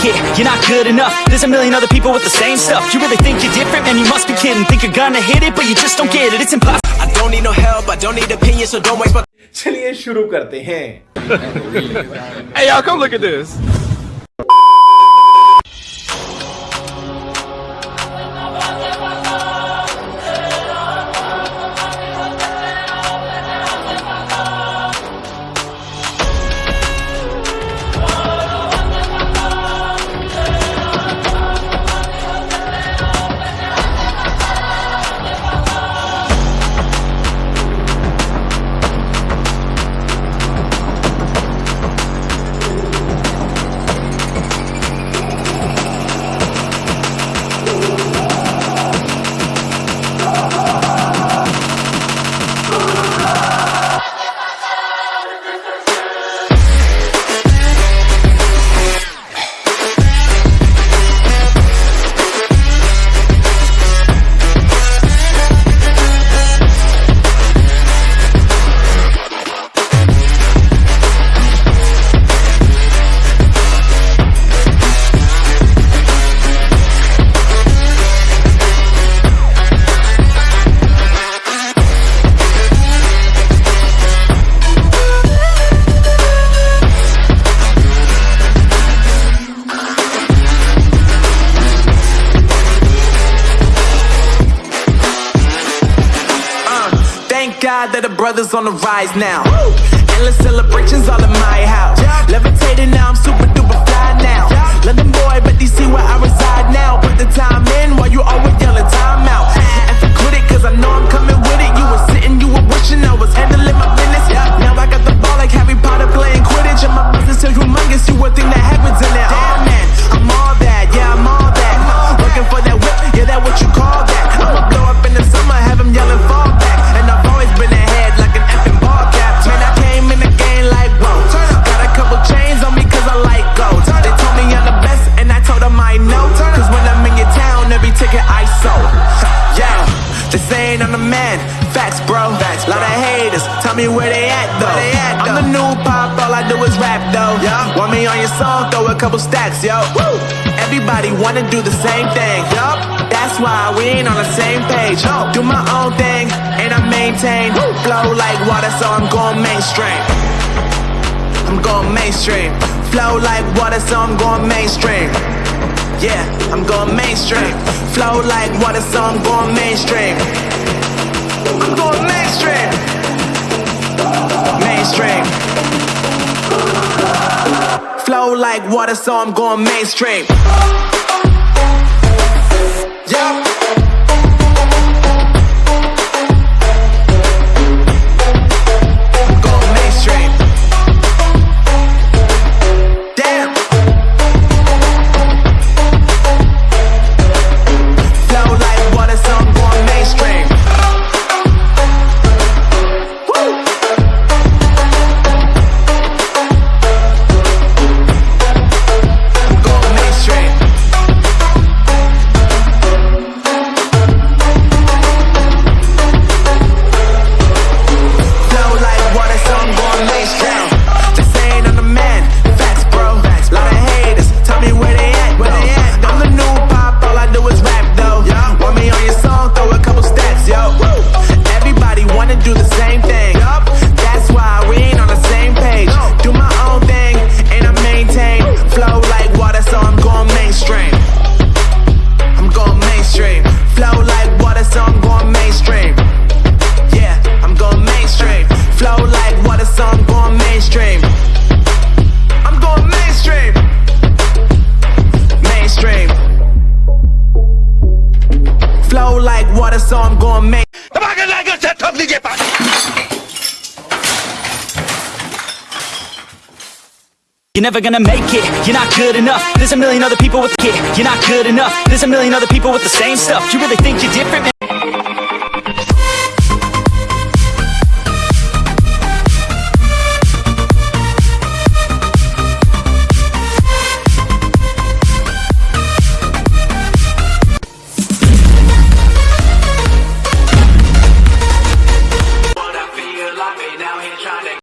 make it, you're not good enough There's a million other people with the same stuff You really think you're different? Man, you must be kidding Think you're gonna hit it, but you just don't get it It's impossible I don't need no help, I don't need opinions, so don't waste my चलिए शुरू करते हैं Hey, y'all, come look at this. That the brothers on the rise now. Endless celebrations all saying I'm the man. Facts, bro. Facts, Lot of haters. Tell me where they at though. they I'm the new pop, all I do is rap though. Want me on your song? Throw a couple stacks, yo. Everybody wanna do the same thing. Yup. That's why we ain't on the same page. Do my own thing and I maintain. Flow like water, so I'm going mainstream. I'm going mainstream. Flow like water, so I'm going mainstream. Yeah, I'm going mainstream. Flow like water, so I'm going mainstream. I'm going mainstream. Mainstream. Flow like water, so I'm going mainstream. Yeah. Flow like water, so I'm going main. You're never gonna make it, you're not good enough. There's a million other people with it, you're not good enough. There's a million other people with the same stuff. You really think you're different, man?